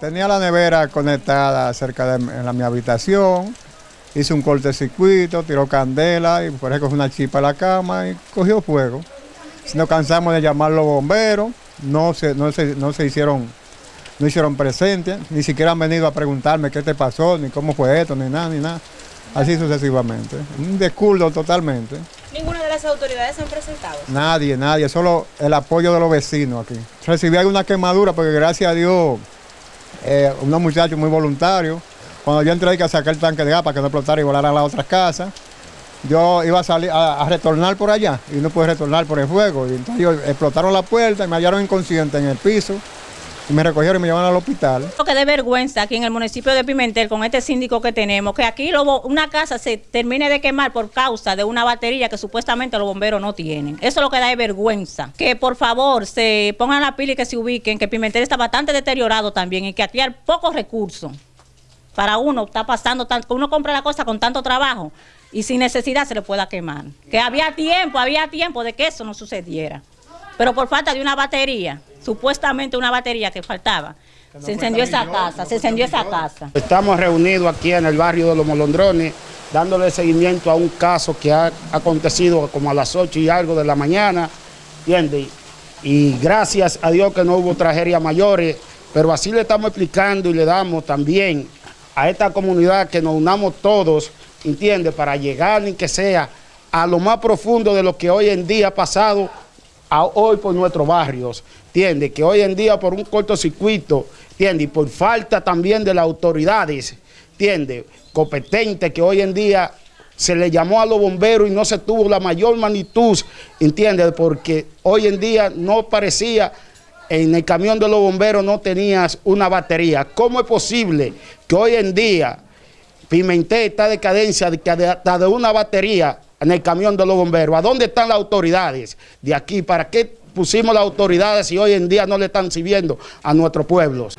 tenía la nevera conectada cerca de en la, mi habitación, hice un cortecircuito, tiró candela y por eso cogió una chipa a la cama y cogió fuego. Si nos cansamos de llamar los bomberos, no se, no se, no se hicieron, no hicieron presentes, ni siquiera han venido a preguntarme qué te pasó, ni cómo fue esto, ni nada, ni nada. Así sucesivamente. Un descuido totalmente. ¿Ninguna de las autoridades se han presentado? Nadie, nadie, solo el apoyo de los vecinos aquí. Recibí alguna quemadura porque gracias a Dios, eh, unos muchachos muy voluntarios, cuando yo entré hay que sacar el tanque de gas para que no explotara y volara a las otras casas, yo iba a salir a, retornar por allá y no pude retornar por el fuego. Y entonces explotaron la puerta y me hallaron inconsciente en el piso y me recogieron y me llevaron al hospital. Lo que de vergüenza aquí en el municipio de Pimentel con este síndico que tenemos, que aquí lo, una casa se termine de quemar por causa de una batería que supuestamente los bomberos no tienen. Eso es lo que da de vergüenza. Que por favor se pongan la pila y que se ubiquen, que Pimentel está bastante deteriorado también y que aquí hay pocos recursos. Para uno está pasando, tanto, uno compra la cosa con tanto trabajo y sin necesidad se le pueda quemar. Que había tiempo, había tiempo de que eso no sucediera. Pero por falta de una batería, supuestamente una batería que faltaba, se encendió esa casa, se encendió esa casa. Estamos reunidos aquí en el barrio de Los Molondrones, dándole seguimiento a un caso que ha acontecido como a las 8 y algo de la mañana, ¿entiendes? Y gracias a Dios que no hubo tragedias mayores, pero así le estamos explicando y le damos también a esta comunidad que nos unamos todos, ¿entiende? Para llegar ni que sea a lo más profundo de lo que hoy en día ha pasado a hoy por nuestros barrios, ¿entiende? Que hoy en día por un cortocircuito, ¿entiende? Y por falta también de las autoridades, ¿entiende? Competentes que hoy en día se le llamó a los bomberos y no se tuvo la mayor magnitud, ¿entiende? Porque hoy en día no parecía en el camión de los bomberos no tenías una batería. ¿Cómo es posible que hoy en día Pimentel está decadencia de que hasta de una batería en el camión de los bomberos? ¿A dónde están las autoridades de aquí? ¿Para qué pusimos las autoridades si hoy en día no le están sirviendo a nuestros pueblos?